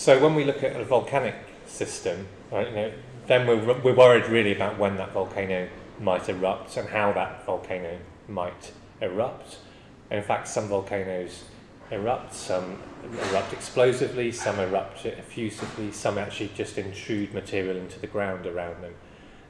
So when we look at a volcanic system, right, you know, then we're, we're worried really about when that volcano might erupt and how that volcano might erupt. And in fact, some volcanoes erupt, some erupt explosively, some erupt effusively, some actually just intrude material into the ground around them.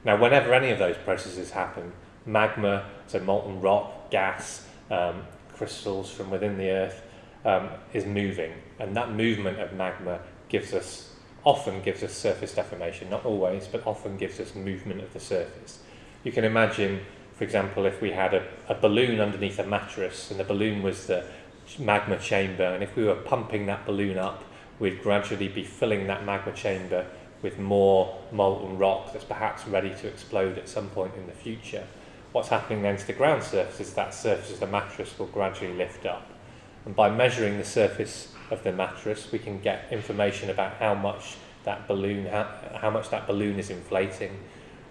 Now, whenever any of those processes happen, magma, so molten rock, gas, um, crystals from within the earth, um, is moving. And that movement of magma gives us, often gives us surface deformation, not always, but often gives us movement of the surface. You can imagine, for example, if we had a, a balloon underneath a mattress and the balloon was the magma chamber, and if we were pumping that balloon up, we'd gradually be filling that magma chamber with more molten rock that's perhaps ready to explode at some point in the future. What's happening then to the ground surface is that surface of the mattress will gradually lift up. And by measuring the surface of the mattress, we can get information about how much that balloon, how, how much that balloon is inflating,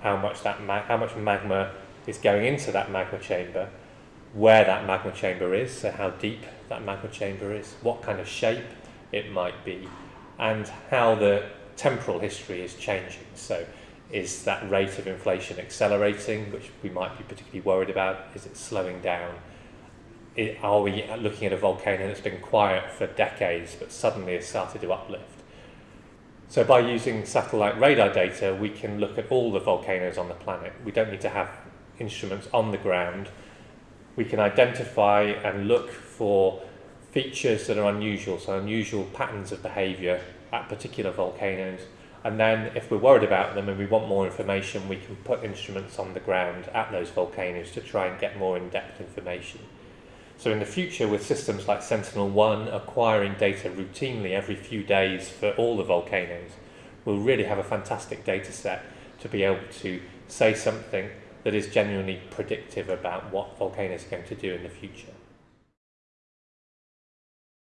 how much that how much magma is going into that magma chamber, where that magma chamber is, so how deep that magma chamber is, what kind of shape it might be, and how the temporal history is changing. So is that rate of inflation accelerating, which we might be particularly worried about? Is it slowing down? It, are we looking at a volcano that's been quiet for decades but suddenly has started to uplift? So by using satellite radar data, we can look at all the volcanoes on the planet. We don't need to have instruments on the ground. We can identify and look for features that are unusual, so unusual patterns of behaviour at particular volcanoes. And then if we're worried about them and we want more information, we can put instruments on the ground at those volcanoes to try and get more in-depth information. So in the future, with systems like Sentinel-1 acquiring data routinely every few days for all the volcanoes, we'll really have a fantastic data set to be able to say something that is genuinely predictive about what volcanoes are going to do in the future.